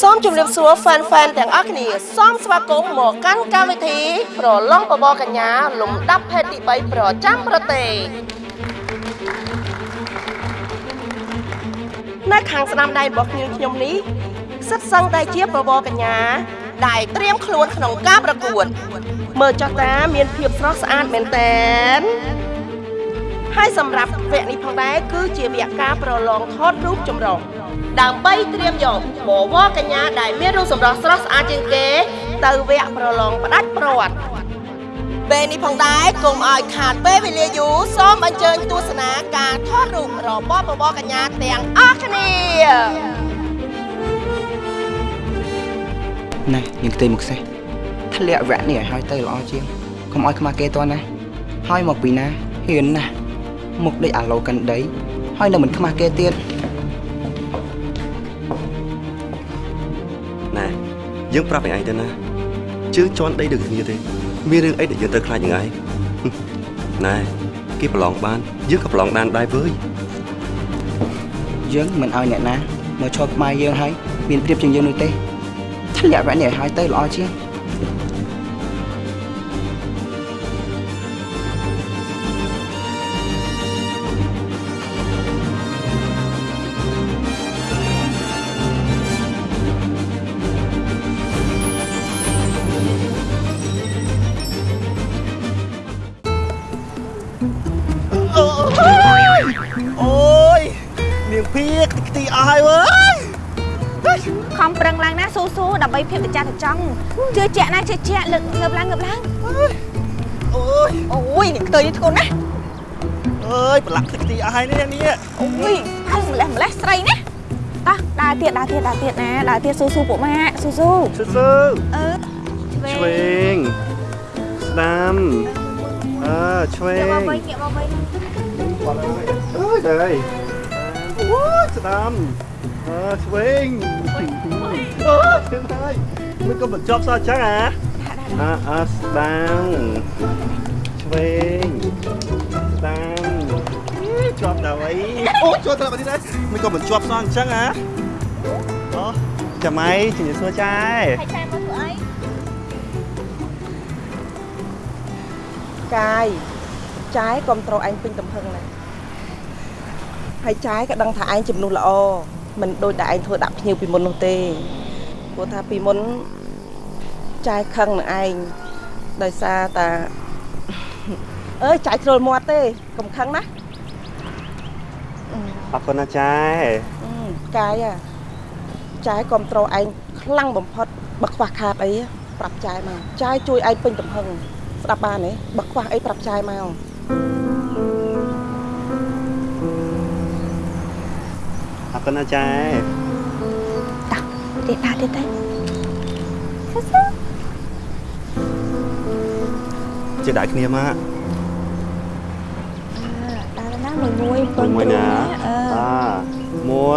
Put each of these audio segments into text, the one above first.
សូមជម្រាបសួរ fan fan ទាំងអស់គ្នាសូមស្វាគមន៍មកកាន់កម្មវិធីប្រឡងបបរកញ្ញា លំដាប់ភេទទី3ប្រចាំប្រទេសនៅខាងស្ដាំដៃរបស់ខ្ញុំខ្ញុំនេះសិតសឹងតែជាបបរកញ្ញាដែលត្រៀមខ្លួនក្នុងការប្រកួត មើលចុះតាមានភាពស្រស់ស្អាតមែនតើហើយសម្រាប់វគ្គនេះផងដែរគឺជាវគ្គការប្រឡងថតរូបចម្រុះ ដើម្បីត្រៀមយកបវរកញ្ញាដែលមានរូបសម្រស់ស្រស់ស្អាតជាងគេ ទៅវគ្គប្រឡងផ្ដាច់ព្រាត់ពេលនេះផងដែរកុំឲ្យខាតពេលវេលាយូរសូមអញ្ជើញទស្សនាការថតរូបរបស់បវរកញ្ញាទាំងអស់គ្នាណែនាងផ្ទៃមុខសេះធ្លាក់វគ្គនេះឲ្យហើយទៅល្អជាងកុំឲ្យខ្មាស់គេតណាហើយមកពីណាហ៊ានណាស់មុខដូចអាឡូកាន់ដីហើយនៅមិនខ្មាស់គេទៀត យើងប្រាប់ឯងទៅណាជើងជន់ដីដូចគ្នាទេមានរឿងអីដែលយើងត្រូវខ្លាចយ៉ាងឯងណែគេប្រឡងបានយើងក៏ប្រឡងបានដែរវើយយើងមិនឲ្យអ្នកណាមកឈរក្បែរយើងហើយមានប្រៀបជាងយើងនោះទេធ្លាក់វគ្គនេះឲ្យហើយទៅល្អជាង ចាស់ទៅចង់ជឿជាក់ណាជឿជាក់លើកងើបឡើងងើបឡើងអូយអូយនេះខ្ទើយនេះធ្ងន់ណាស់អើយប្រឡាក់ខ្ទីអស់ហើយនេះនេះអូយហើយម្លេះម្លេះស្រីណាតោះដើរទៀតដើរទៀតដើរទៀតណាដើរទៀតស៊ូស៊ូពួកម៉ាក់ស៊ូស៊ូស៊ឺស៊ឺអឺឆ្វេងស្ដាំអើឆ្វេងាកងមកវិញងាកមកវិញអើយដែរអូយស្ដាំអើឆ្វេងអូយឆ្វេងហើយ មិនក៏បញ្ចប់សោះអញ្ចឹងអាអើអើស្ដាំឆ្វេងស្ដាំជាប់ដល់អីអូជាប់ដល់នេះដែរមិនក៏មិនជាប់សោះអញ្ចឹងហ៎អូចាំអីជំរាបសួរចាយហើយឆែមកធ្វើអីកាយចាយគ្រប់ត្រូលឯងពេញទំហឹងណាស់ហើយចាយក៏ដឹងថាឯងជំនួសល្អមិនដូចតែឯងធ្វើដាក់ភ្ញៀវពីមុននោះទេ ព្រោះថាពីមុនចាយខឹងនឹងឯងដោយសារតាអើយចាយជ្រុលមាត់ទេកុំខឹងណាអរគុណណាចាយអឺកាយអាចាយគ្រប់ត្រូលឯងខ្លាំងបំផុតបើខ្វះខាតអីប្រាប់ចាយមកចាយជួយឯងពេញទំហឹងស្ដាប់បានទេបើខ្វះអីប្រាប់ចាយមកអរគុណណាចា Để ta đi tay Chưa đại kia mà មួយប៉ុនមួយណាបាទ1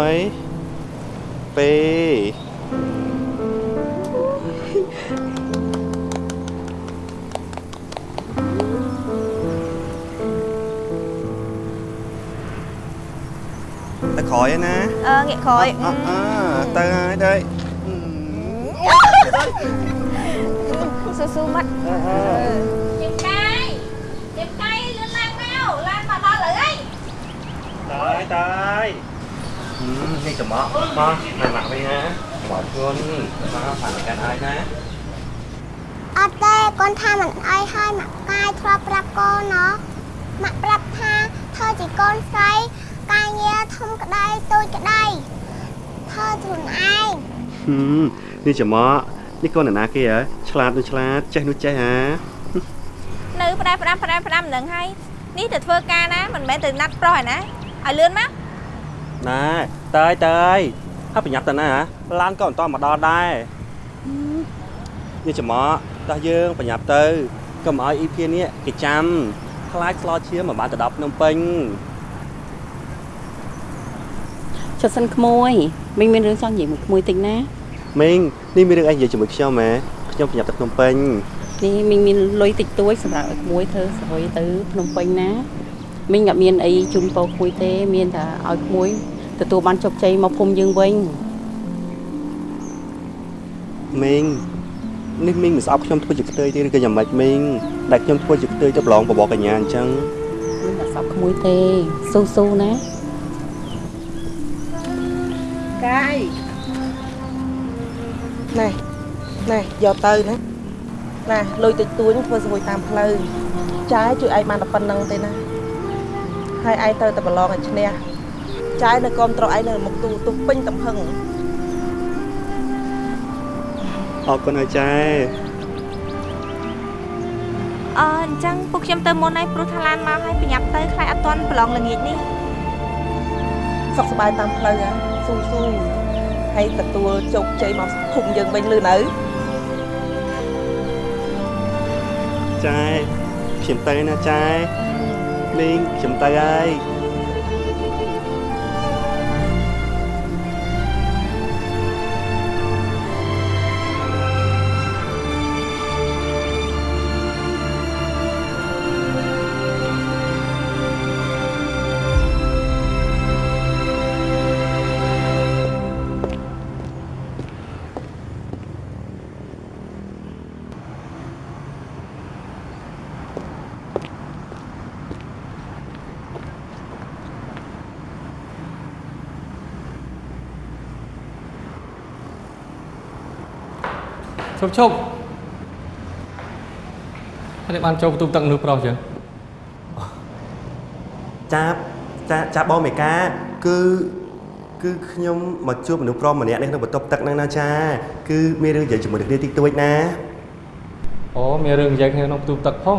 2 ក្រោយឯណាអឺងាកក្រោយអអើទៅហើយទៅស៊ូស៊ូមកអឺអឺជិះកាយជិះកាយលឿនឡើងមកឡើងមកដល់លើអី tới tới ừ, ngay chùm mọ mọ mày mặc đi ha bỏ chuôn nó phải là cái ai ha អត់ទេកូនថាមិនអីហើយម៉ាក់កាយធ្លាប់ប្រាប់កូនណោះម៉ាក់ប្រាប់ថាធ្វើជាកូនស្រី ការងារធំក្តីតូចក្តីធ្វើខ្លួនឯងនេះចំមកនេះកូនអ្នកណាគេហ៎ឆ្លាតនោះឆ្លាតចេះនោះចេះហ៎នៅផ្ដែផ្ដាំផ្ដែផ្ដាំនឹងហើយនេះទៅធ្វើការណាមិនមែនទៅណាត់ប្រុសឯណាឲ្យលឿនមកណែតើយតើយហើយប្រញាប់ទៅណាហ៎ឡានក៏មិនតមកដល់ដែរនេះចំមកតោះយើងប្រញាប់ទៅកុំឲ្យអ៊ីភៀនេះគេចាំខ្លាចស្លោឈាមមកបានទៅដល់ភ្នំពេញ ចុះសិនក្មួយមិញមានរឿងចង់និយាយមួយក្មួយតិចណាមីងនេះមានរឿងអីនិយាយជាមួយខ្ញុំហ៎ខ្ញុំប្រញាប់ទៅភ្នំពេញនេះមិញមានលុយតិចតួចសម្រាប់ឲ្យក្មួយធ្វើសរុយទៅភ្នំពេញណាមិញអត់មានអីជូនពោក្មួយទេមានតែឲ្យក្មួយទទួលបានជោគជ័យមកភូមិយើងវិញអមីងនេះមីងមិនស្អប់ខ្ញុំធ្វើជាផ្ទៃទេឬក៏យ៉ាងម៉េចមីងដែលខ្ញុំធ្វើជាផ្ទៃទៅប្រឡងបបរកញ្ញាអញ្ចឹងមិនដាក់សពក្មួយទេស៊ូស៊ូណា កាយណែណែយកទៅណាណាលុយតិចតួចធ្វើស្រួយតាមផ្លូវចាយជួយឯងបានតែប៉ុណ្្នឹងទេណាហើយឯងទៅតែប្រឡងឲ្យឈ្នះចាយនៅកុំត្រឯងនៅមុខទូទុះពេញតំហឹងអរគុណហើយចែអឺអញ្ចឹងពួកខ្ញុំទៅមុនហើយព្រោះថាឡានមកហើយប្រញាប់ទៅខ្លាចអត់ទាន់ប្រឡងល្ងាចនេះ សុខសប្បាយតាមផ្លូវហ៎ស៊ូស៊ូហើយទទួលជោគជ័យមកភូមិយើងវិញលឺនៅចែខ្ញុំទៅណាចែមីងខ្ញុំទៅហើយ ប់ឈប់ហើយបានចូលបន្ទប់ទឹកនោះប្រុសចឹងចាចាចាបងមេកាគឺគឺខ្ញុំមកជួបមនុស្សប្រុសម្នាក់នេះក្នុងបន្ទប់ទឹកហ្នឹងណាចាគឺមានរឿងនិយាយជាមួយនឹងគ្នាតិចតួចណាអូមានរឿងនិយាយគ្នាក្នុងបន្ទប់ទឹកផង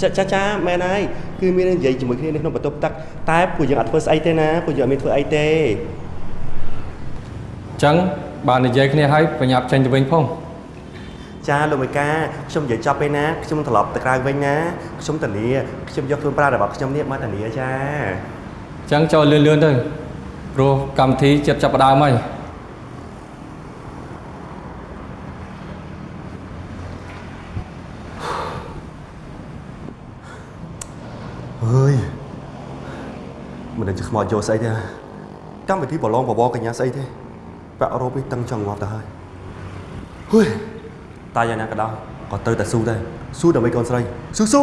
ចាចាចាមែនហើយគឺមានរឿងនិយាយជាមួយគ្នានៅក្នុងបន្ទប់ទឹកតែពួកយើងអត់ធ្វើស្អីទេណាពួកយើងអត់មានធ្វើអីទេចឹងបាននិយាយគ្នាហើយប្រញាប់ចេញទៅវិញផង ចាលោកមេកាខ្ញុំនិយាយចប់ពេលណាខ្ញុំត្រឡប់ទៅក្រៅវិញណាខ្ញុំធានាខ្ញុំយកខ្លួនប្រាណរបស់ខ្ញុំនេះមកធានាចាចឹងចូលលឿនលឿនទៅព្រោះកម្មវិធីចិត្តចាប់ផ្ដើមហើយអើយមិនដឹងជាខ្មោចយកស្អីទេកម្មវិធីប្រឡងបបរកញ្ញាស្អីទេប្រាក់រ៉ូបនេះតឹងចង់ងាប់ទៅហើយហួយ តែយ៉ាងណាក៏ដោយក៏ត្រូវតែស៊ូដែរស៊ូដើម្បីកូនស្រីស៊ូស៊ូ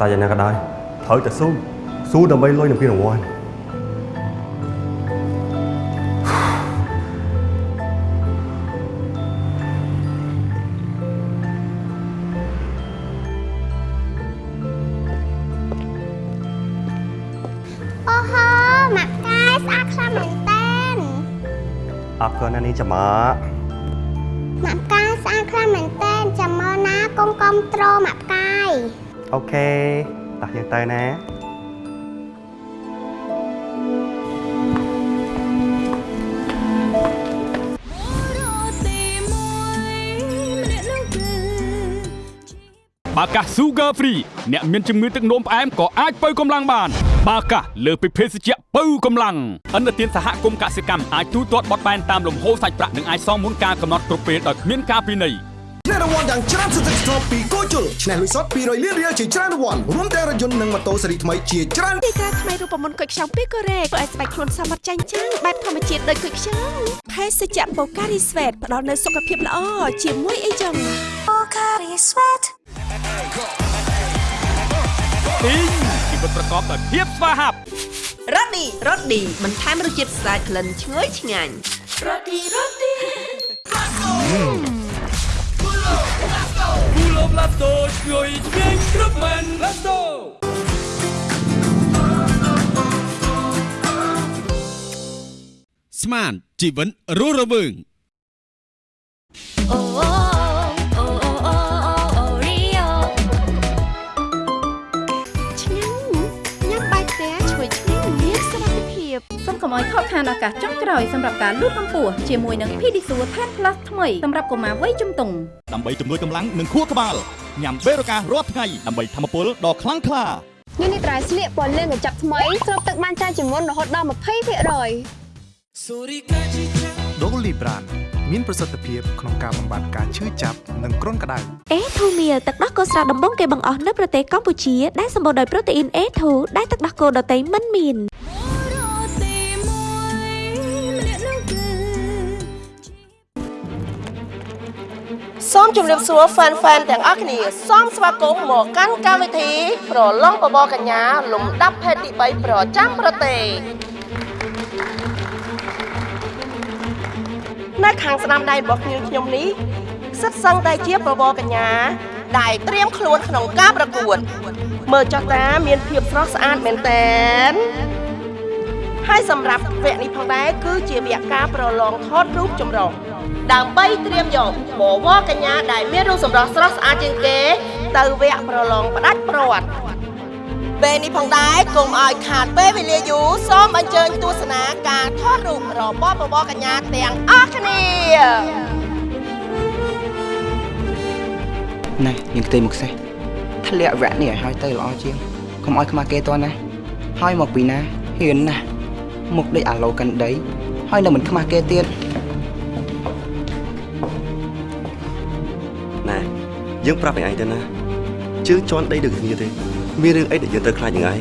តែយ៉ាងណាក៏ដោយត្រូវតែស៊ូស៊ូដើម្បីលុយនឹងពានរង្វាន់អូហូម៉ាក់កាយស្អាតខ្លាំងមែនតើអរគុណណានេះចាំមកម៉ាក់កាយស្អាតខ្លាំងមែនតើចាំមើលណាកុំកំត្រូលម៉ាក់កាយ អូខេតោះយើងទៅណាបាកាស Sugar Free អ្នកមានជំងឺទឹកនោមផ្អែមក៏អាចបើកម្លាំងបាន បាកាសលើសពីភេសជ្ជៈបើកម្លាំងអន្តរជាតិសហគមន៍កសិកម្មអាចទូទាត់បត់បែនតាមលំហូរសាច់ប្រាក់និងអាចសងមុនការកំណត់គ្រប់ពេលដោយគ្មានការពិន័យ ឆ្នះរង្វាន់យ៉ាងច្រើនសន្ធឹកសន្ធាប់ពីគោជុលឆ្នះលុយសុត200លានរៀលជាច្រើនរង្វាន់រួមទាំងរថយន្តនិងម៉ូតូស៊េរីថ្មីជាច្រើនទីតាថ្មីរូបមន្តគុយខ្ចង់ពីកូរ៉េធ្វើឲ្យស្បែកខ្លួនសមត្ថចាញ់ចាំងបែបធម្មជាតិដូចគុយខ្ចង់ភេសជ្ជៈបូការីស្វេតផ្ដល់នូវសុខភាពល្អជាមួយអីចឹងបូការីស្វេតទីងជីវិតប្រកបដោយភាពស្វាហាប់រ៉ូឌីរ៉ូឌីបន្ថែមរសជាតិស្អាតក្លិនឈ្ងុយឆ្ងាញ់ គូឡូប្លាតូជួយឆ្ងាញ់គ្រប់មែនឡាតូស្មានជីវិតរស់រវើងអូអូអូ កុំឲ្យខកខានឱកាសចុងក្រោយសម្រាប់ការលូតកម្ពស់ជាមួយនឹង Pedisure Tan Plus ថ្មីសម្រាប់កុមារវ័យជំទង់ដើម្បីជំនួយកម្លាំងនិងខួរក្បាលញ៉ាំបេរូការាល់ថ្ងៃដើម្បីធម្មពលដ៏ខ្លាំងក្លាញនេះត្រៃស្លៀកពណ៌លឿងកញ្ចប់ថ្មីស្រូបទឹកបានច្រើនជាងមុនរហូតដល់20%ដូលីប្រានមានប្រសិទ្ធភាពក្នុងការបំបត្តិការឈឺចាប់និងគ្រុនក្តៅ A2 Meal ទឹកដោះគោស្រស់ដំបងគេបង្អស់នៅប្រទេសកម្ពុជាដែលសម្បូរដោយប្រូតេអ៊ីន A2 ដែលទឹកដោះគោដតៃមិនមាន សូមជម្រាបសួរ fan fan ទាំងអស់គ្នាសូមស្វាគមន៍មកកាន់កម្មវិធីប្រឡងបបរកញ្ញា លំដាប់ភេទទី3ប្រចាំប្រទេសនៅខាងស្ដាំដៃរបស់ខ្ញុំខ្ញុំនេះសិតសឹងតែជាបបរកញ្ញា ដែលត្រៀមខ្លួនក្នុងការប្រកួត មើលចុះតាមានភាពស្រស់ស្អាតមែនតើហើយសម្រាប់វគ្គនេះផងដែរគឺជាវគ្គការប្រឡងថតរូបចម្រុះ ដើម្បីត្រៀមយកបវរកញ្ញាដែលមានរូបសម្រស់ស្រស់ស្អាតជាងគេ ទៅវគ្គប្រឡងផ្ដាច់ព្រាត់ពេលនេះផងដែរកុំឲ្យខាតពេលវេលាយូរសូមអញ្ជើញទស្សនាការថតរូបរបស់បវរកញ្ញាទាំងអស់គ្នាណែយើងខ្ទេមកខ្សេះធ្លាក់វគ្គនេះឲ្យហើយទៅល្អជាងកុំឲ្យខ្មាស់គេតណាហើយមកពីណាហ៊ានណាស់មុខដូចអាឡូកាន់ដីហើយនៅមិនខ្មាស់គេទៀត យើងប្រាប់ឯងទៅណាជើងជន់ដីដូចគ្នាទេ មានរឿងអីដែលយើងត្រូវខ្លាចនឹងឯង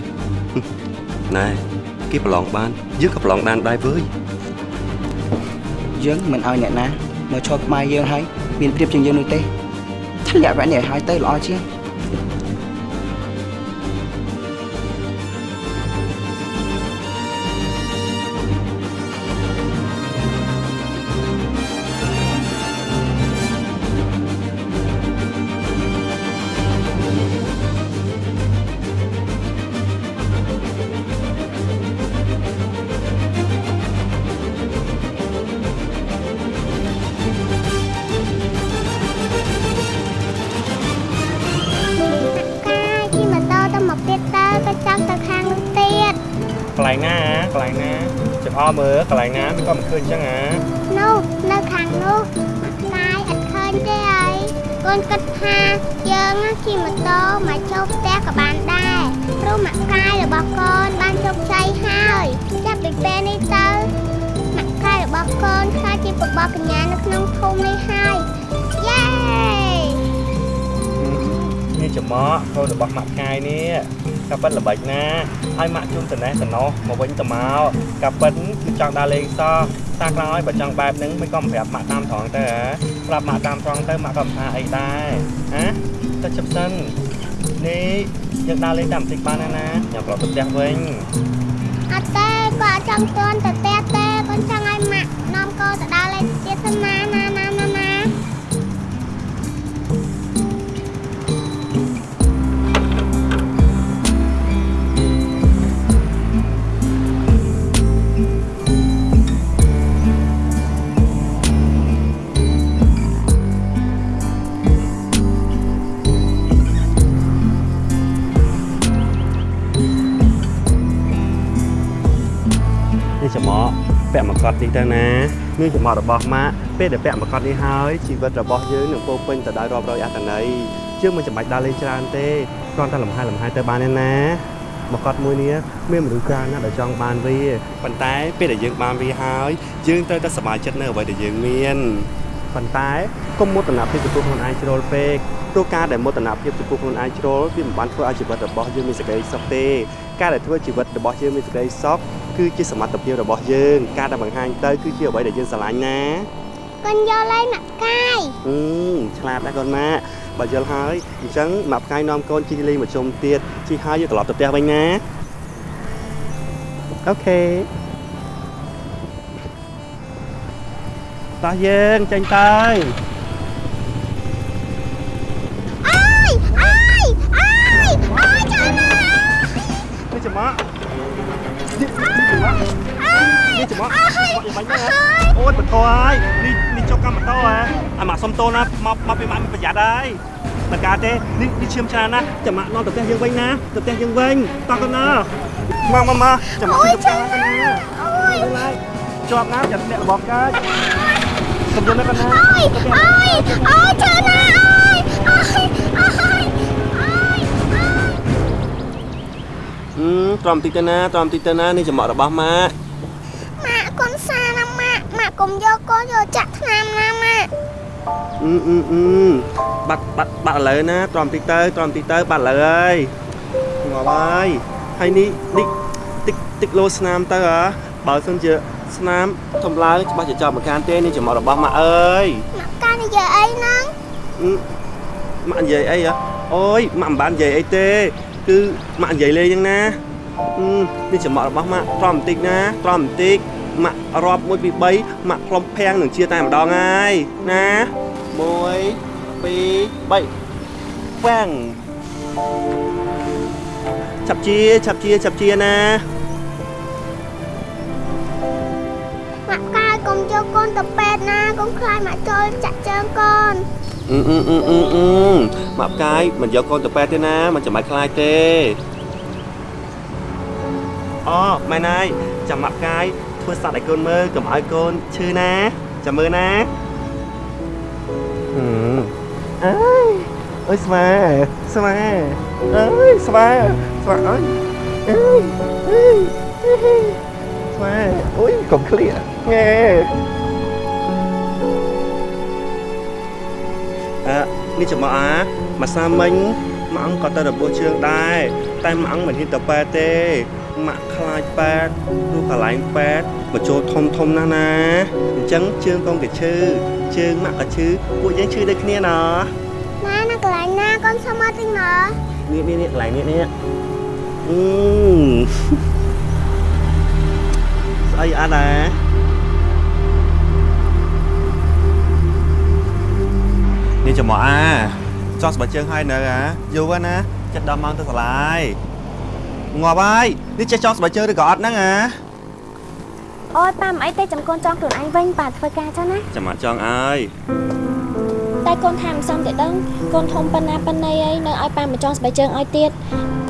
ណែគេប្រឡងបានយើងក៏ប្រឡងបានដែរវើយយើងមិនឲ្យអ្នកណាមកឈរក្បែរយើងហើយមានព្រៀបជាងយើងនោះទេធ្លាក់វគ្គនេះឲ្យហើយទៅល្អជាង មើលកន្លែងណាមិនក៏មិនឃើញអញ្ចឹងហ៎នោះនៅខាងនោះកាយអត់ឃើញទេអីកូនគិតថាយើងជិះម៉ូតូមកចូលផ្ទះក៏បានដែរព្រោះមកកាយរបស់កូនបានជោគជ័យហើយចាប់ពីពេលនេះទៅមកកាយរបស់កូនខ្លាចជាបបរកញ្ញានៅក្នុងភូមិនេះហើយយេនេះចំអកកូនរបស់ម៉ាក់កាយនេះកាប៉ិនល្បិចណាហើយម៉ាក់ជុំតណេះតណោះមកវិញទៅមកកាប៉ិនគឺ ចង់ដើរលេងសោះតាក្រោយបើចង់បែបហ្នឹងមិនក៏មិនប្រាប់ម៉ាក់តាមត្រង់ទៅហ៎ប្រាប់ម៉ាក់តាមត្រង់ទៅម៉ាក់ក៏មិនថាអីដែរហ៎ទៅជិបសិននេះយើងដើរលេងតាមបន្តិចបានណាណាខ្ញុំប្រឡងទៅផ្ទះវិញអត់ទេគាត់អត់ចង់តន់ទៅផ្ទះទេគាត់ចង់ឲ្យម៉ាក់នាំកូនទៅដើរលេងទៀតសិនណាណាណាណាណា ត់នេះទៅណានេះចំអករបស់ម៉ាក់ពេលដែលពាក់មកកត់នេះហើយជីវិតរបស់យើងនឹងពោរពេញទៅដោយរាប់រយអត្ថន័យយើងមិនចាំបាច់ដើរលេងច្រើនទេគ្រាន់តែលំហែលំហែទៅបានទេណាមកកត់មួយនេះមានមនុស្សច្រើនណាស់ដែលចង់បានវាប៉ុន្តែពេលដែលយើងបានវាហើយយើងត្រូវតែសប្បាយចិត្តនៅអ្វីដែលយើងមានប៉ុន្តែកុំមោទនភាពចំពោះខ្លួនឯងជ្រុលពេកព្រោះការដែលមោទនភាពចំពោះខ្លួនឯងជ្រុលវាមិនបានធ្វើឲ្យជីវិតរបស់យើងមានសេចក្តីសុខទេការដែលធ្វើជីវិតរបស់យើងមានសេចក្តីសុខ គឺជាសមត្ថភាពរបស់យើង ការដែលបង្ហាញទៅគឺជាអ្វីដែលយើងស្រឡាញ់ណាកូនយកលេងម៉ាក់កាយអឺឆ្លាតណាស់កូនម៉ាក់បើយល់ហើយអញ្ចឹងម៉ាក់ផ្កាយនាំកូនជិះលេងមកជុំទៀតជិះហើយយើងត្រឡប់ទៅផ្ទះវិញណាអូខេតោះយើងចេញទៅ នេះចំអកយ៉ាងម៉េចហ្នឹងអូយបន្តហើយនេះនេះចុកកម្មម៉ូតូហ៎អាម៉ាក់សុំតូនណាមកមកពីម៉ាក់មានប្រយ័ត្នហើយមិនកើតទេនេះនេះឈាមច្រើនណាស់ចាំម៉ាក់នាំទៅផ្ទះយើងវិញណាទៅផ្ទះយើងវិញតោះកូនណាមកមកមកចាំម៉ាក់ជិះទៅផ្ទះកូនណាអូជាប់ណាចាត់អ្នករបស់កាចកំពុងនៅកណ្ដាលអើយអើយអើយជឿណាអើយអើយអើយអឺត្រំតិចទៅណាត្រំតិចទៅណានេះចំអករបស់ម៉ាក់ ម៉ាក់កូនសាណាម៉ាក់ម៉ាក់កុំយកកូនយកចាក់ថ្នាំណាម៉ាក់ អឺអឺអឺបាត់បាត់បាត់ឥឡូវណាត្រំតិចទៅត្រំតិចទៅបាត់ឥឡូវហើយងាប់ហើយហើយនេះនេះតិចតិចលោស្នាមទៅហ៎បើសិនជាស្នាមធំឡើងច្បាស់ជាចាប់មកកានទេនេះចំអករបស់ម៉ាក់អើយម៉ាក់កានិយាយអីហ្នឹងអឺម៉ាក់និយាយអីហ៎អូយម៉ាក់មិនបាននិយាយអីទេ គឺម៉ាក់និយាយលេងហ្នឹងណាអឺនេះចំអករបស់ម៉ាក់ត្រំបន្តិចណាត្រំបន្តិចម៉ាក់រាប់1 2 3ម៉ាក់ផ្លុំភាំងនឹងជាតែម្ដងហើយណា 1 2 3វាំងចាប់ជាចាប់ជាចាប់ជាណាម៉ាក់កាយកុំយកកូនទៅពេទ្យណាកុំខ្លាចម៉ាក់ចូលចាក់ជើងកូនអឺអឺអឺអឺអឺម៉ាក់ផ្កាយមិនយកកូនទៅពេទ្យទេណាមិនចាំបាច់ខ្លាចទេអូម៉ែណៃចាំម៉ាក់ផ្កាយធ្វើសត្វឲ្យកូនមើលកុំឲ្យកូនឈឺណាចាំមើលណាអឺ អើយអើយស្វាស្វាអើយស្វាស្វាអើយអើយអើយអើយស្វាអូយកុំឃ្លាងែអឺនេះចំអកអាមួយសាមិញម៉ាក់អង្គក៏ទៅរបួសជើងដែរតែម៉ាក់អង្គមិនហ៊ានទៅប៉ែតទេ ម៉ាក់ខ្លាចប៉ែតឬកន្លែងប៉ែតបញ្ចូលធំធំណាស់ណាអញ្ចឹងជើងកូនក៏ឈឺជើងម៉ាក់ក៏ឈឺពួកយើងឈឺដូចគ្នាណោះណាណាកន្លែងណាកូនសុំមកតិចមើលនេះនេះនេះកន្លែងនេះនេះអឺស្អីអត់ដែរនេះចំអកអាចង់ស្បែកជើងឲ្យនៅអាយូរហើយណាចិត្តដល់ម៉ោងទៅសាលាហើយ ងាប់ហើយនេះចេះចង់ស្បែកជើងឬក៏អត់ហ្នឹងអាអូយប៉ាមិនអីទេចាំកូនចង់ខ្លួនឯងវិញប៉ាធ្វើការចឹងណាចាំអត់ចង់អើយតែកូនថាមិនសមទេដឹងកូនធំប៉ុណ្ណាប៉ុណ្ណីហើយនៅឲ្យប៉ាមកចង់ស្បែកជើងឲ្យទៀត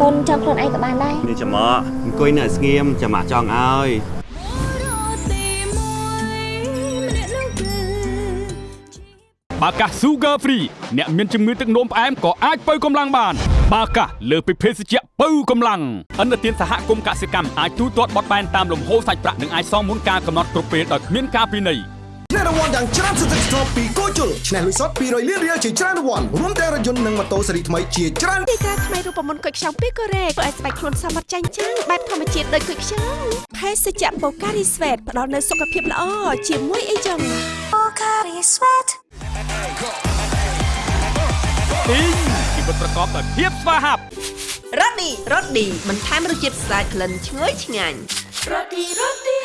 កូនចង់ខ្លួនឯងក៏បានដែរនេះចាំអកអង្គុយនៅឲ្យស្ងៀមចាំអត់ចង់អើយបាកាស Sugar Free អ្នកមានជំងឺទឹកនោមផ្អែមក៏អាចបើកម្លាំងបាន បាកាសលើសពីភេសជ្ជៈបើកម្លាំងអន្តរជាតិសហគមន៍កសិកម្មអាចទូទាត់បត់បែនតាមលំហូរសាច់ប្រាក់និងអាចសងមុនការកំណត់គ្រប់ពេលដោយគ្មានការពិន័យឆ្នះរង្វាន់យ៉ាងច្រើនសន្ធឹកសន្ធាប់ពីគោជលឆ្នះលុយសុត200លានរៀលជាច្រើនរង្វាន់រួមទាំងរថយន្តនិងម៉ូតូស៊េរីថ្មីជាច្រើនទីតាថ្មីរូបមន្តគុយខ្ចង់ពីកូរ៉េធ្វើឲ្យស្បែកខ្លួនសមត្ថចាញ់ចាំងបែបធម្មជាតិដូចគុយខ្ចង់ភេសជ្ជៈបូការីស្វេតផ្ដល់នូវសុខភាពល្អជាមួយអីចឹងបូការីស្វេតទីងជីវិតប្រកបដោយភាព ស្វាហាប់រ៉ូឌីរ៉ូឌីបន្ថែមរសជាតិស្អាតក្លិនឈ្ងុយឆ្ងាញ់រ៉ូឌីរ៉ូឌី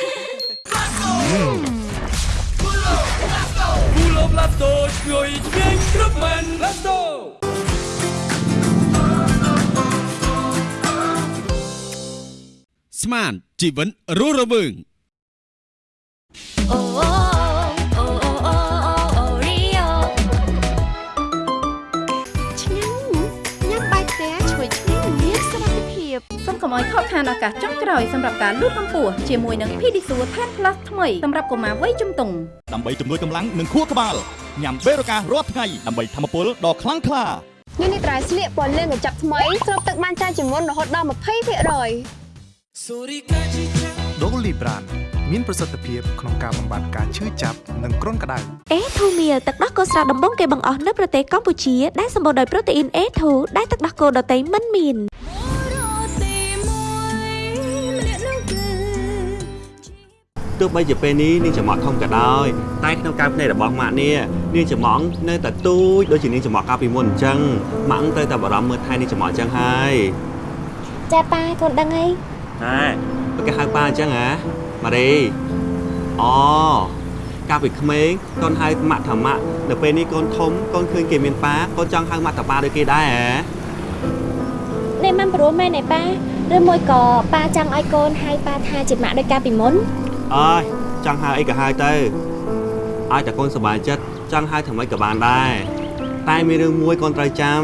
គូលបឡាតូឈ្ងុយឆ្ងាញ់គ្រប់មែនឡាតូស្មានជីវិតរស់រវើងអូអូអូ កុំឲ្យខកខានឱកាសចុងក្រោយសម្រាប់ការលូតកម្ពស់ជាមួយនឹង Pedisure Tan Plus ថ្មីសម្រាប់កុមារវ័យជំទង់ដើម្បីជំនួយកម្លាំងនិងខួរក្បាលញ៉ាំបេរូការាល់ថ្ងៃដើម្បីធម្មពលដ៏ខ្លាំងក្លានេះនេះត្រៃស្លៀកពណ៌លឿងកញ្ចប់ថ្មីស្រូបទឹកបានច្រើនជាងមុនរហូតដល់20%ដូលីប្រានមានប្រសិទ្ធភាពក្នុងការបំបាត់ការឈឺចាប់និងគ្រុនក្តៅអេធូមៀលទឹកដោះគោស្រស់ដំបងគេបង្អស់នៅប្រទេសកម្ពុជាដែលសម្បូរដោយប្រូតេអ៊ីន A2 ដែលទឹកដោះគោដតៃមិនមាន ទោះបីជាពេលនេះនាងចំអកធំក៏ដោយតែក្នុងការភ្នែករបស់ម៉ាក់នេះនាងចំអកនៅតែទូចដូចជានាងចំអកកាលពីមុនអញ្ចឹងម៉ាក់ត្រូវតែបារម្ភមើលថែនាងចំអកអញ្ចឹងហើយចាប៉ាកូនដឹងអីហ៎បើគេហៅប៉ាអញ្ចឹងហ៎ម៉ារីអូកាលពីក្មេងកូនហៅម៉ាក់ថាម៉ាក់នៅពេលនេះកូនធំកូនឃើញគេមានប៉ាកូនចង់ហៅម៉ាក់ថាប៉ាដូចគេដែរហ៎នេះមិនព្រោះមែនទេប៉ាឬមួយក៏ប៉ាចង់ឲ្យកូនហៅប៉ាថាជាម៉ាក់ដោយកាលពីមុន អើយចង់ហៅអីក៏ហៅទៅឲ្យតែកូនសប្បាយចិត្តចង់ហៅថាម៉េចក៏បានដែរតែមានរឿងមួយកូនត្រូវចាំ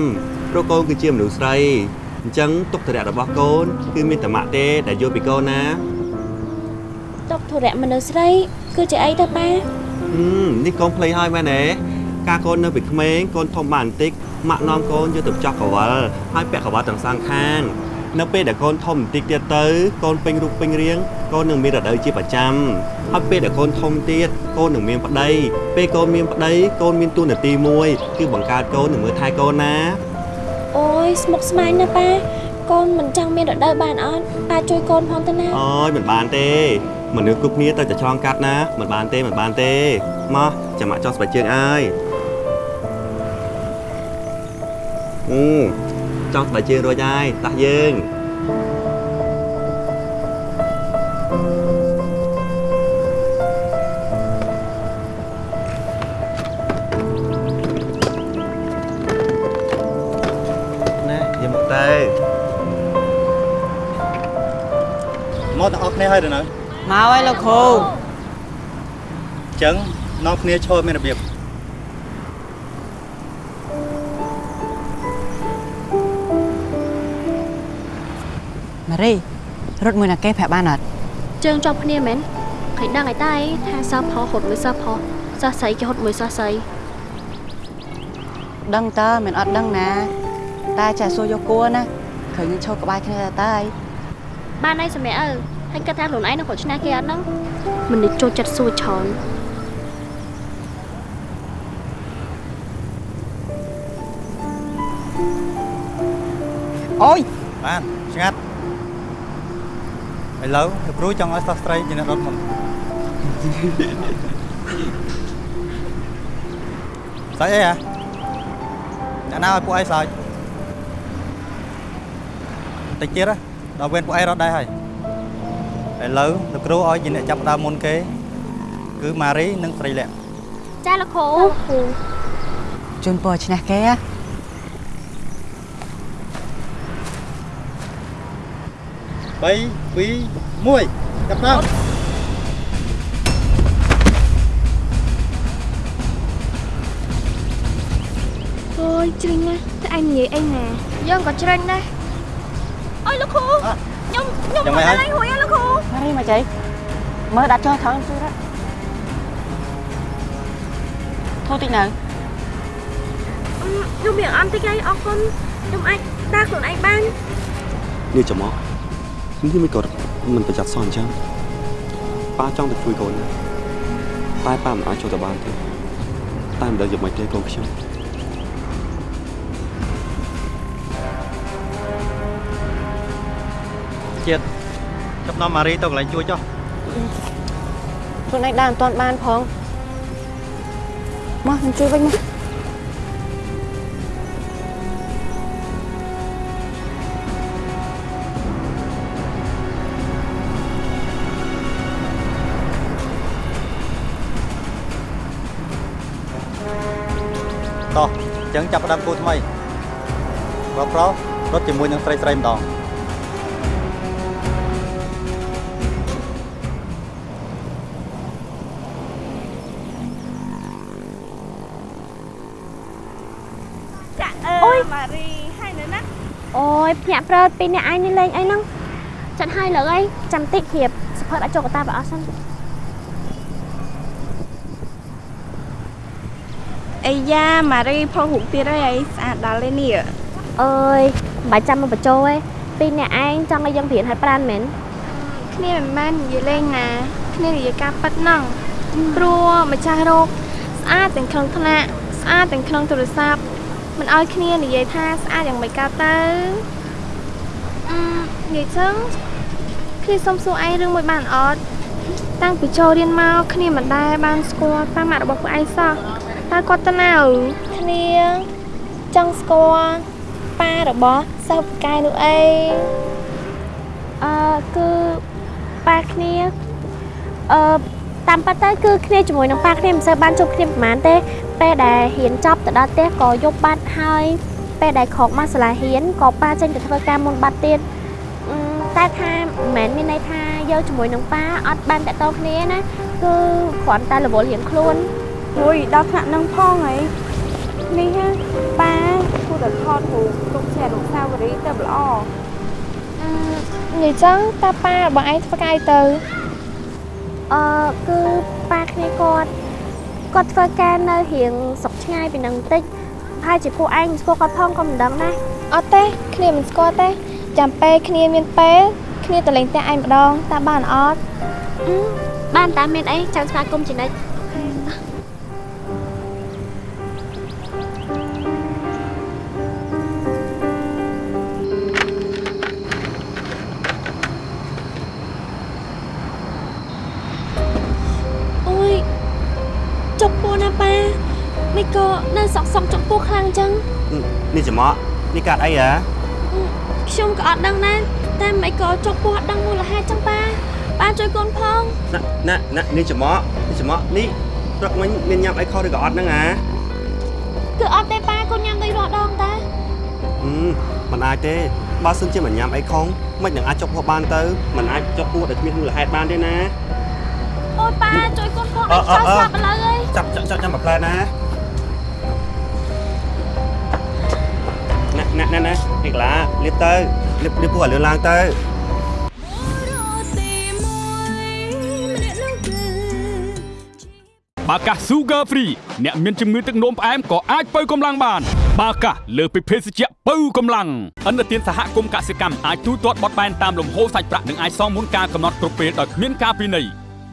ព្រោះកូនគឺជាមនុស្សស្រីអញ្ចឹងទុកតរៈរបស់កូនគឺមានតែម៉ាក់ទេដែលយល់ពីកូនណាទុកធុរៈមនុស្សស្រីគឺជាអីទៅប៉ាហឹមនេះកូនភ្លេចហើយមែនទេកាលកូននៅពីក្មេងកូនធំបានបន្តិចម៉ាក់នាំកូនយកទៅចោះកវលហើយពាក់កវលទាំងសងខាង នៅពេលដែលកូនធំបន្តិចទៀតទៅកូនពេញរូបពេញរាងកូននឹងមានរដូវជាប្រចាំហើយពេលដែលកូនធំទៀតកូននឹងមានប្តីពេលកូនមានប្តីកូនមានទួនាទីមួយគឺបង្កើតកូននិងមើលថែកូនណាអូយស្មុគស្មាញណាប៉ាកូនមិនចង់មានរដូវបានអត់ប៉ាជួយកូនផងទៅណាអូយមិនបានទេមនុស្សគ្រប់គ្នាត្រូវតែឆ្លងកាត់ណាមិនបានទេមិនបានទេមកចាំម៉ាក់ចង់ស្បែកជើងអើយអឺ ចង់ស្បែកជើងរួចហើយតាស់យើងណាយកមកទៅមកទាំងអស់គ្នាហើយទៅនៅមកហើយលោកគ្រូអញ្ចឹងនាំគ្នាឈរមានរបៀប រី រត់មួយណាគេប្រាប់បានអត់ជើងជាប់គ្នាមែនឃើញដឹងអីតែថាសោះផុសហត់មួយសោះផុសសោះស្រីគេហត់មួយសោះស្រីដឹងតើមិនអត់ដឹងណាតែចាសួរយកគួរណាឃើញឈរក្បែរគ្នាតើតើបានអីសម្រាប់អើហើយគិតថាខ្លួនឯងនឹងគាត់ឈ្នះគេអត់ហ្នឹងមនុស្សចូលចិត្តសួរច្រើនអូយបានឆ្ងាត់ ឥឡូវលោកគ្រូចង់ឲ្យសិស្សស្រីជាអ្នករត់មុនស្អីអីហ៎អ្នកណាឲ្យពួកឯងសើចតិចទៀតហ៎ដល់វេនពួកឯងរត់ដែរហើយឥឡូវលោកគ្រូឲ្យជាអ្នកចាប់ផ្ដើមមុនគេគឺម៉ារីនិងស្រីលក្ខចាលោកគ្រូគ្រូជូនពរឈ្នះគេហ៎ 3 2 1ចាប់ដើមអូយជ្រិញណាស់តែអញនិយាយអីណាយើងក៏ជ្រិញដែរអើយលោកគ្រូខ្ញុំខ្ញុំយ៉ាងម៉េចហើយហួយហើយលោកគ្រូម៉ារីមកចៃមើលដាក់ចោលថងជួយណាធូរតិចនៅខ្ញុំមានអន់តិចហើយអរគុណខ្ញុំអាចដើរខ្លួនឯងបាននេះចាំមក នេះមិនក៏មិនប្រយ័ត្នសោះអញ្ចឹងប៉ាចង់ទៅជួយកូនណាតែប៉ាមិនអាចចូលទៅបានទេតែមិនដឹងយ៉ាងម៉េចទេកូនខ្ញុំជាតិចាប់នាំម៉ារីទៅកន្លែងជួយចុះខ្លួនឯងដើរមិនទាន់បានផងមកខ្ញុំជួយវិញមក អញ្ចឹងចាប់ផ្ដើមគូថ្មីប្រុសប្រុសរត់ជាមួយនឹងស្រីស្រីម្ដងចាអើយម៉ារីហើយនៅណាអូយភ្ញាក់ប្រើពីអ្នកឯងនេះលេងអីហ្នឹងចាត់ឲ្យលើអីចាំតិចហៀបសភើដាក់ចូលកតាបើអស់សិន អីយ៉ាម៉ារីផុសរូបទៀតហើយអីស្អាតដល់ទេនេះអើយមិនបាច់ចាំមកបញ្ចូលទេពីអ្នកឯងចង់ឲ្យយើងព្រៀនឲ្យប្រានមែនគ្នាមិនមែននិយាយលេងណាគ្នានិយាយការប៉ិតហ្នឹងព្រោះម្ចាស់រោគស្អាតទាំងក្នុងថ្នាក់ស្អាតទាំងក្នុងទូរស័ព្ទមិនឲ្យគ្នានិយាយថាស្អាតយ៉ាងម៉េចកើតទៅអឺនិយាយចឹងគ្នាសុំសួរឯងរឿងមួយបានអត់តាំងពីចូលរៀនមកគ្នាមិនដែលបានស្គាល់តាមម៉ាក់របស់ពួកឯងសោះ តើគាត់ទៅណាឪគ្នាចង់ស្គាល់ប៉ារបស់សិស្សពូកែនោះអីអឺគឺប៉ាគ្នាអឺតាមពិតទៅគឺគ្នាជាមួយនឹងប៉ាគ្នាមិនសូវបានជួបគ្នាប្រហែលទេពេលដែលរៀនចប់ទៅដល់ផ្ទះក៏យប់បាត់ហើយពេលដែលក្រោកមកសាលារៀនក៏ប៉ាចេញទៅធ្វើការមុនបាត់ទៀតអឺតែថាមិនមែនមានន័យថាយើងជាមួយនឹងប៉ាអត់បានតតគ្នាណាគឺគ្រាន់តែរវល់រៀងខ្លួន អូយដល់ថ្នាក់នឹងផងហីនេះហ่าប៉ាគួរតែថតរូបទុកជាអនុស្សាវរីយ៍ទៅល្អអឺនិយាយចឹងតាប៉ារបស់ឯងធ្វើកាយទៅអអឺគឺប៉ាគ្នាគាត់គាត់ធ្វើការនៅរៀងស្រុកឆ្ងាយពីនឹងបន្តិចប្រហែលជាពួកឯងមិនស្គាល់គាត់ផងក៏មិនដឹងដែរអត់ទេគ្នាមិនស្គាល់ទេចាំពេលគ្នាមានពេលគ្នាទៅលេងផ្ទះឯងម្ដងតើបានអត់បានតាមានអីចាំស្វាគមន៍ជានិច្សក់សក់ចុកពោះខ្លាំងអញ្ចឹងនេះចំអកនេះកាត់អីហ៎ខ្ញុំក៏អត់ដឹងដែរតែមិនក៏ចុកពោះអត់ដឹងមូលហេតុចឹងប៉ាប៉ាជួយកូនផងណាណាណានេះចំអកនេះចំអកនេះព្រឹកមិញមានញ៉ាំអីខុសឬក៏អត់ហ្នឹងអាគឺអត់ទេប៉ាកូនញ៉ាំដូចរាល់ដងតាហឹមមិនអាចទេបើសិនជាមិនញ៉ាំអីខុសមិននឹងអាចចុកពោះបានទៅមិនអាចចុកពោះដោយគ្មានមូលហេតុបានទេណាអូយប៉ាជួយកូនផងឲ្យខ្យល់ស្លាប់ឥឡូវអើយចាប់ចាប់ចាប់ចាំមួយផ្លែណា ណាណាណាណាឯកឡាលៀបទៅលៀបលៀបពោះឲ្យលឿនឡើងទៅបាកាស Sugar Free អ្នកមានជំងឺទឹកនោមផ្អែមក៏អាចបើកម្លាំងបាន បាកាសលើសពីភេសជ្ជៈបើកម្លាំងអន្តរជាតិសហគមន៍កសិកម្មអាចទូទាត់បត់បែនតាមលំហូរសាច់ប្រាក់និងអាចសងមុនការកំណត់គ្រប់ពេលដោយគ្មានការពិន័យ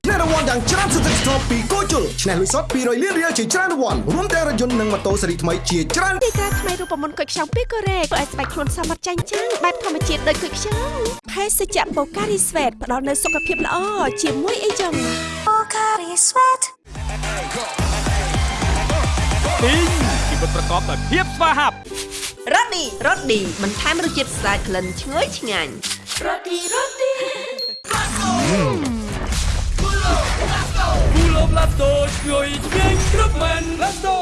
ឆ្នះរង្វាន់យ៉ាងច្រើនសន្ធឹកសន្ធាប់ពីគូជុលឆ្នះលុយសុត200លានរៀលជាច្រើនរង្វាន់រួមទាំងរថយន្តនិងម៉ូតូស៊េរីថ្មីជាច្រើនទីតាថ្មីរូបមន្តគុយខ្ចង់ពីកូរ៉េធ្វើឲ្យស្បែកខ្លួនសមត្ថចាញ់ចាំងបែបធម្មជាតិដូចគុយខ្ចង់ភេសជ្ជៈបូការីស្វេតផ្ដល់នូវសុខភាពល្អជាមួយអីចឹងបូការីស្វេតទីងជីវិតប្រកបដោយភាពស្វាហាប់រ៉ូឌីរ៉ូឌីបន្ថែមរសជាតិស្អាតក្លិនឈ្ងុយឆ្ងាញ់រ៉ូឌីរ៉ូឌី គូឡូប្លាតូឈ្ងុយឆ្ងាញ់គ្រប់មែនប្លាតូ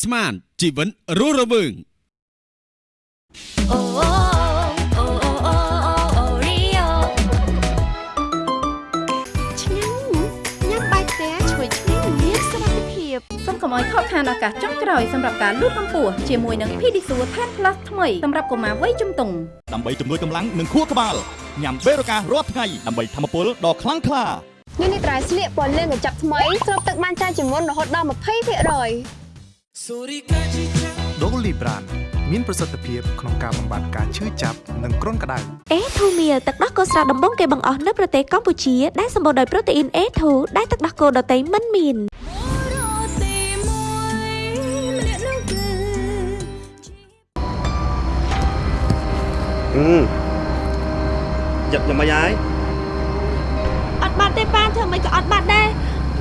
ស្មានជីវិតរស់រវើងអូអូអូ ឲ្យខកខានឱកាសចុងក្រោយសម្រាប់ការលូតកម្ពស់ជាមួយនឹង Pedisure Tan Plus ថ្មីសម្រាប់កុមារវ័យជំទង់ដើម្បីជំនួយកម្លាំងនិងខួរក្បាលញ៉ាំបេរូការាល់ថ្ងៃដើម្បីធម្មពលដ៏ខ្លាំងក្លានេះនេះត្រៃស្លៀកពណ៌លឿងកញ្ចប់ថ្មីស្រូបទឹកបានច្រើនជាងមុនរហូតដល់20%ដូលីប្រានមានប្រសិទ្ធភាពក្នុងការបំបត្តិការឈឺចាប់និងគ្រុនក្តៅអេធូមៀទឹកដោះគោស្រស់ដំបងគេបង្អស់នៅប្រទេសកម្ពុជាដែលសម្បូរដោយប្រូតេអ៊ីន A2 ដែលទឹកដោះគោដតៃមិនមាន ហឹមយ៉ាប់យ៉ាប់មិនហើយអត់បាត់ទេប៉ាធ្វើមិនក៏អត់បាត់ដែរ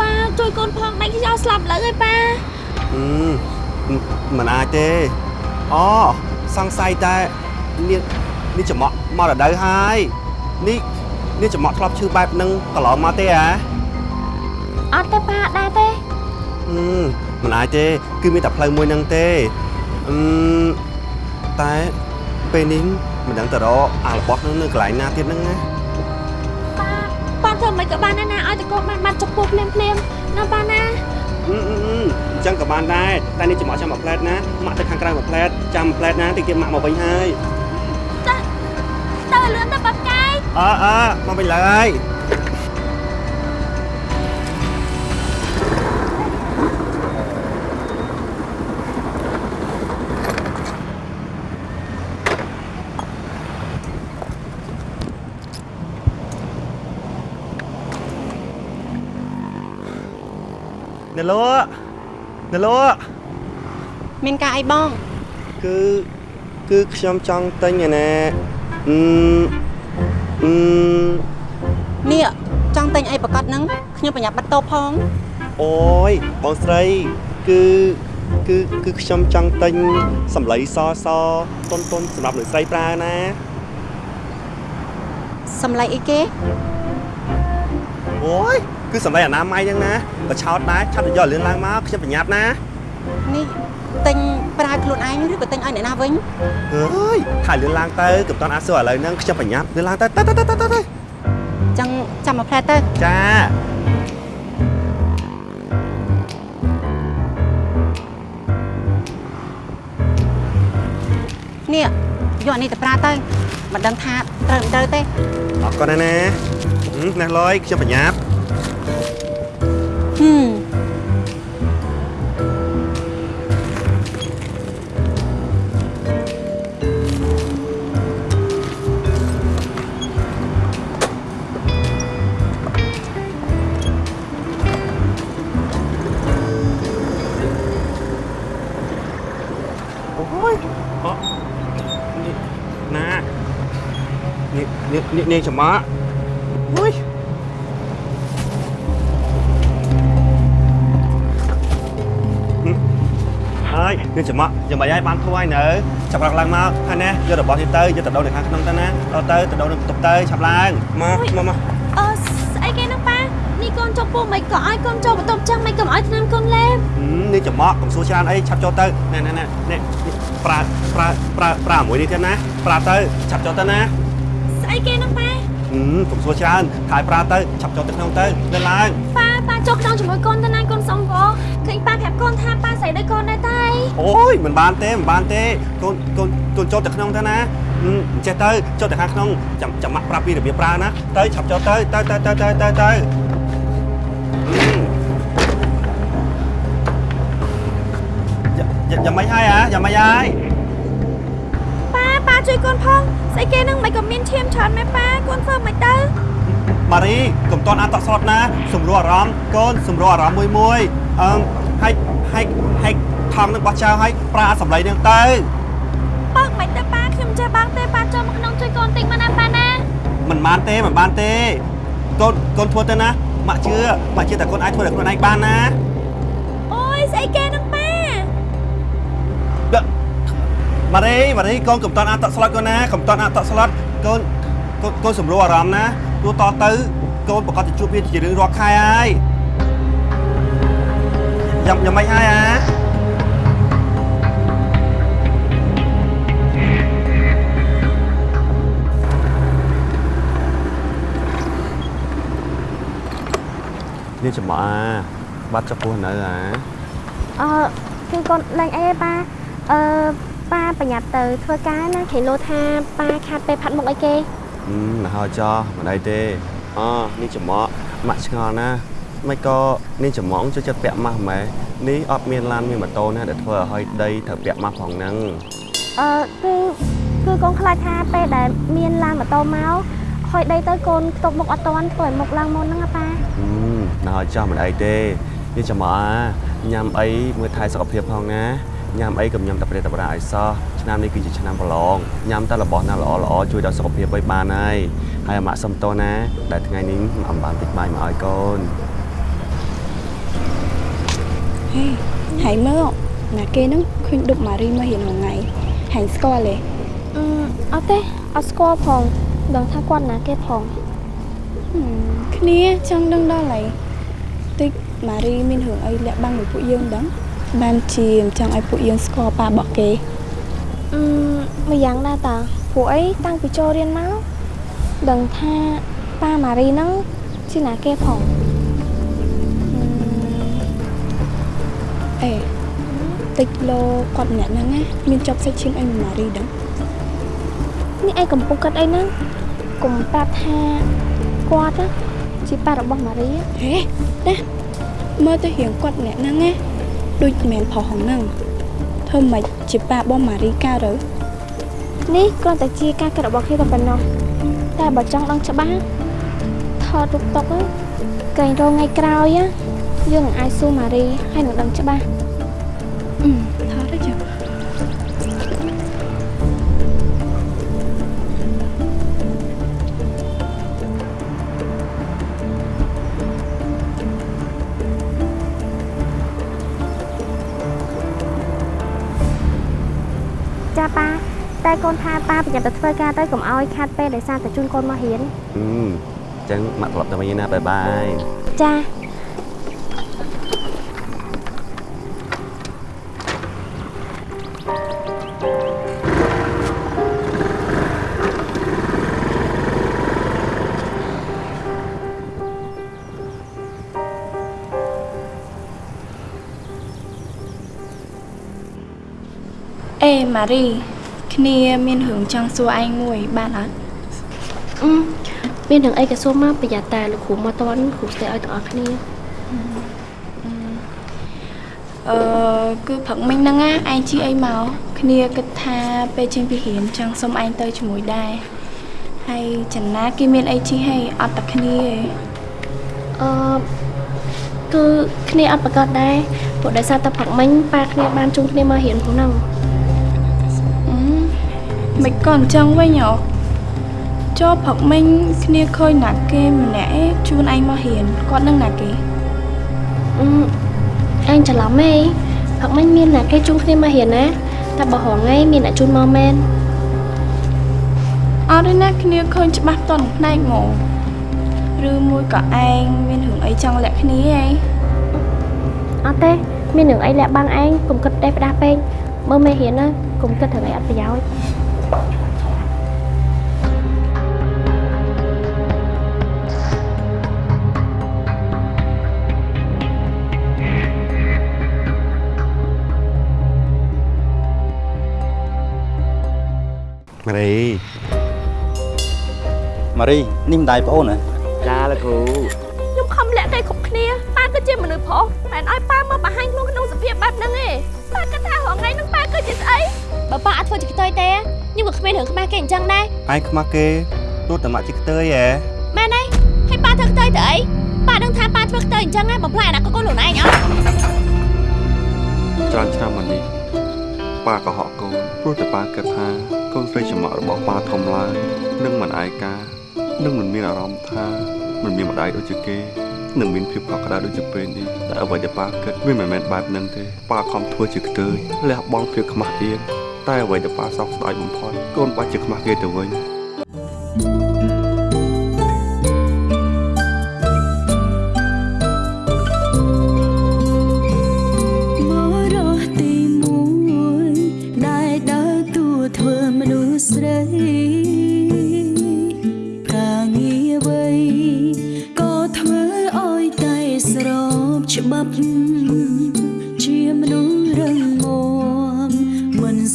ប៉ាជួយកូនផងដាច់ខ្យល់ស្លាប់លើហើយប៉ាហឹមមិនអាចទេអូសង្ស័យតែនេះនេះចំអកមករដូវហើយនេះនេះចំអកធ្លាប់ឈឺបែបហ្នឹងកន្លងមកទេហ៎អត់ទេប៉ាដែរទេហឹមមិនអាចទេ គឺមានតែផ្លូវមួយហ្នឹងទេអឺមតែ ពេលនេះមិនដឹងទៅរកអារបស់ហ្នឹងនៅកន្លែងណាទៀតហ្នឹងណាប៉ាធ្វើមិនក៏បានដែរណាឲ្យតកូនបានបាត់ចុកពោះភ្លាមភ្លាមណាប៉ាណាអឺអឺអឺអញ្ចឹងក៏បានដែរតែនេះចំអកចាំមួយផ្លែតណាម៉ាក់ទៅខាងក្រៅមួយផ្លែតចាំមួយផ្លែតណាតិចទៀតម៉ាក់មកវិញហើយទៅលឿនទៅប៉ាកាយអើអើមកវិញឡើយ ណែលោណែលោមានការអីបងគឺគឺខ្ញុំចង់ទិញឯណាអឺអឺនេះចង់ទិញអីប្រកាសហ្នឹងខ្ញុំប្រញាប់បាត់តោផងអូយបងស្រីគឺគឺគឺខ្ញុំចង់ទិញសម្លៃសសតុនតុនសម្រាប់លោកស្រីប្រើណាសម្លៃអីគេអូយ គឺសម្លៃអនាម័យហ្នឹងណាបើឆោតដែរឆាប់ទៅយកលឿនឡើងមកខ្ញុំប្រញាប់ណានេះទិញប្រើខ្លួនឯងឬក៏ទិញឲ្យអ្នកណាវិញអើយថាលឿនឡើងទៅកុំតន់អាសួរឥឡូវហ្នឹងខ្ញុំប្រញាប់លឿនឡើងទៅទៅទៅទៅទៅទៅចឹងចាំមកផ្លែទៅចានេះយកអានេះទៅប្រើទៅមិនដឹងថាត្រូវមិនត្រូវទេអរគុណណាស់ណាហឹមណាស់លយខ្ញុំបញ្ញាប់ ហឹមអូយអនេះណានេះនេះនេះនាងចំមាក់អូ ហើយនាងចំមាក់យ៉ាងម៉េចហើយបានធួយនៅចាប់រកឡើងមកហើយណាយករបស់នេះទៅយកទៅដូរនៅខាងក្នុងទៅណាដល់ទៅទៅដូរនៅបន្ទប់ទៅឆាប់ឡើងមកមកមកអឺស្អីគេហ្នឹងប៉ានេះកូនចុកពោះមិនក៏ឲ្យកូនចូលបន្ទប់ចឹងមិនក៏ឲ្យឆ្នាំកូនលេបហឹមនេះចំមាក់កុំសួរច្រើនអីឆាប់ចូលទៅណែណែណែនេះប្រើប្រើប្រើប្រើមួយនេះទៀតណាប្រើទៅឆាប់ចូលទៅណាស្អីគេហ្នឹងប៉ាហឹមកុំសួរច្រើនហើយប្រើទៅឆាប់ចូលទៅក្នុងទៅទៅឡើងប៉ាប៉ាចូលក្នុងជាមួយកូនទៅណាកូនសុំក៏ឃើញប៉ាប្រាប់កូនថាប៉ា ស្អីដូចកូនដែរតែអូយមិនបានទេមិនបានទេកូនកូនកូនចូលទៅក្នុងទៅណាហឹមអញ្ចេះទៅចូលទៅខាងក្នុងចាំចាំម៉ាក់ប្រាប់ពីរបៀបប្រើណាទៅឆាប់ចូលទៅទៅទៅទៅទៅទៅទៅហឹមយ៉ាយ៉ាងម៉េចហើយអាយ៉ាងម៉េចហើយប៉ាប៉ាជួយកូនផងស្អីគេហ្នឹងមិនក៏មានឈាមច្រើនមែនប៉ាកូនធ្វើមិនទៅម៉ារីកុំតន់អានតក់ស្លុតណាសម្រួលអារម្មណ៍កូនសម្រួលអារម្មណ៍មួយមួយអឺហើយហើយហើយ ថងនឹងបោះចោលហើយប្រើសម្លេងនឹងទៅបើកមិនទៅប៉ាខ្ញុំចេះបាំងទេប៉ាចូលមកក្នុងជួយកូនតិចមកណាប៉ាណាមិនបានទេមិនបានទេកូនកូនធ្វើទៅណាម៉ាក់ជឿម៉ាក់ជឿតែកូនអាចធ្វើតែខ្លួនឯងបានណាអូយស្អីគេហ្នឹងប៉ាម៉ារីម៉ារីកូនកុំតន់អានតក់ស្លុតកូនណាកុំតន់អានតក់ស្លុតកូនកូនកូនសម្រួលអារម្មណ៍ណាទោះតទៅកូនប្រកាសจะជួបវាជារឿងរាល់ខែហើយយ៉ាងយ៉ាងម៉េចហើយអា នេះចំអាបាត់ចុះពោះនៅអាអឺគឺកូនលេងអីឯងប៉ាអឺប៉ាប្រញាប់ទៅធ្វើការណាគេលោថាប៉ាខាត់ពេលផាត់មុខអីគេហឹមមកហើយចោះមិនអីទេអូនេះចំអកម៉ាក់ឆ្ងល់ណាមិនក៏នេះចំងចូលចិត្តពាក់ម៉ាស់ម៉ែនេះអត់មានឡានមានម៉ូតូណាដែលធ្វើឲ្យដីត្រូវពាក់ម៉ាស់ផងហ្នឹងអឺគឺគឺកូនខ្លាចថាពេលដែលមានឡានម៉ូតូមកហុយដីទៅកូនខ្ទប់មុខអត់តាន់ធ្វើឲ្យមុខឡើងមុនហ្នឹងណាប៉ា ហឹមមកហើយចោះមិនអីទេនេះចំអកញ៉ាំអីមើលថែសុខភាពផងណាញ៉ាំអីកុំញ៉ាំតែប្រេតតែប្រាឲ្យសោះឆ្នាំនេះគឺជាឆ្នាំប្រឡងញ៉ាំតែរបស់ណាល្អល្អជួយដល់សុខភាពឲ្យបានហើយហើយអាម៉ាក់សុំតោះណា ដែលថ្ងៃនេះម៉ាក់អំបានតិចបាយមកឲ្យកូនហេហើយមើលណាគេហ្នឹងឃើញដុបម៉ារីមករៀនមួយថ្ងៃហើយស្គាល់ទេអឺអត់ទេអត់ស្គាល់ផងដឹងថាគាត់ណាគេផងហឹមគ្នាចង់ដឹងដល់ហើយតិច ម៉ារីមានរឿងអីលាក់បាំងមួយពួកយើងដឹងបានជាមិនចង់ឲ្យពួកយើងស្គាល់ប៉ារបស់គេអឺមួយយ៉ាងដែរតាព្រោះអីតាំងពីចូលរៀនមកដឹងថាប៉ាម៉ារីហ្នឹងជាណាគេផងអេតិចលោគាត់ម្នាក់ហ្នឹងណាមានជាប់សាច់ឈាមអីមួយម៉ារីដឹងនេះឯងកំពុងគិតអីហ្នឹងកុំប្រាប់ថាគាត់ណាជាប៉ារបស់ម៉ារីហេណា មើលទៅរៀងគាត់ម្នាក់ហ្នឹងណាដូចមិនមែនផុសហ្នឹងធ្វើម៉េចជាប៉ារបស់ម៉ារីកើតទៅនេះគ្រាន់តែជាការគិតរបស់គេតែប៉ុណ្ណោះតែបើចង់ដឹងច្បាស់ថតរូបតុកហ្នឹងក្រែងរងថ្ងៃក្រោយណាយើងនឹងអាចសួរម៉ារីហើយនឹងដឹងច្បាស់អឺ តែកូនថាប៉ាប្រយ័ត្នទៅធ្វើការទៅកុំឲ្យខាត់ពេលដោយសារតែជូនកូនមករៀនហឹមអញ្ចឹងម៉ាក់ត្រឡប់ទៅវិញណាបាយបាយចាអេម៉ារី គ្នា មានរឿងចង់សួរឯងមួយ បានអត់អឺមានរឿងអីក៏សុំមកប្រយ័ត្នតាលោកគ្រូមកតន់គ្រូស្ទើឲ្យទាំងអស់គ្នាអឺគឺព្រឹកមិញហ្នឹងណាឯងជីអីមកគ្នាគិតថាពេលចេញពីរៀនចង់សុំឯងទៅជាមួយដែរហើយចំណាគេមានអីជីហើយអត់តែគ្នាទេអឺគឺគ្នាអត់ប្រកាសដែរព្រោះដោយសារតែព្រឹកមិញប៉ាគ្នាបានជុំគ្នាមករៀនផងហ្នឹងអឺ មិនក៏អញ្ចឹងវិញហ៎ចូលព្រឹកមិញគ្នាឃើញណាគេម្នាក់ឯងជួនឯងមករៀនគាត់នឹងណាគេអឺអញច្រឡំហេព្រឹកមិញមានណាគេជុំគ្នាមករៀនណាតែបើហងៃមានអ្នកជូនមកមែនអត់ទេណាគ្នាឃើញច្បាស់តន់ផ្នែកហ្មងឬមួយក៏ឯងមានរឿងអីចង់លាក់គ្នាឯងអត់ទេមានរឿងអីលាក់បាំងឯងកុំគិតតែផ្ដាស់ពេកមើលមេរៀនណាកុំគិតរឿងអីអត់ប្រយោជន៍ ម៉ារីម៉ារីនេះម្ដាយប្អូនហ៎ចាលោកគ្រូខ្ញុំខំលាក់តែគ្រប់គ្នាប៉ាគឺជាមនុស្សប្រុសមិនឲ្យប៉ាមកបង្ហាញខ្លួនក្នុងសភាពបែបហ្នឹងទេប៉ាគិតថារងថ្ងៃហ្នឹងប៉ាគឺជាស្អីបើប៉ាអត់ធ្វើជាខ្ទុយទេ ខ្ញុំក៏គ្មានរឿងខ្មាស់គេអញ្ចឹងដែរឯងខ្មាស់គេទោះតែមកជាខ្ទើយហ៎មែនទេហើយប៉ាធ្វើខ្ទុយទៅអីប៉ាដឹងថាប៉ាធ្វើខ្ទុយអញ្ចឹងហើយបំផ្លាញអនាគតកូនខ្លួនឯងអត់ច្រើនឆ្នាំមកនេះប៉ាក៏ហក់កូនព្រោះតែប៉ាគិតថាកូនស្រីច្រមុះរបស់ប៉ាធំឡើងនឹងមិនឯកានឹងមិនមានអារម្មណ៍ថាមិនមានម្ដាយដូចជាគេនឹងមានភាពកក់ក្ដៅដូចជាពេលនេះតែអ្វីដែលប៉ាគិតវាមិនមែនបែបហ្នឹងទេប៉ាខំធ្វើជាខ្ទើយលះបង់ភាពខ្មាស់អៀន តែអ្វីដែលប៉ាសោកស្ដាយបំផុតកូនបាច់ជាខ្មាស់គេទៅវិញ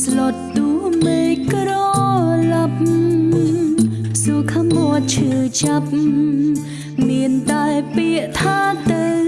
ស្លុតតួមេក្រឡាប់សុខមាត់ឈឺចាប់ មានតែពាក្យថាទៅ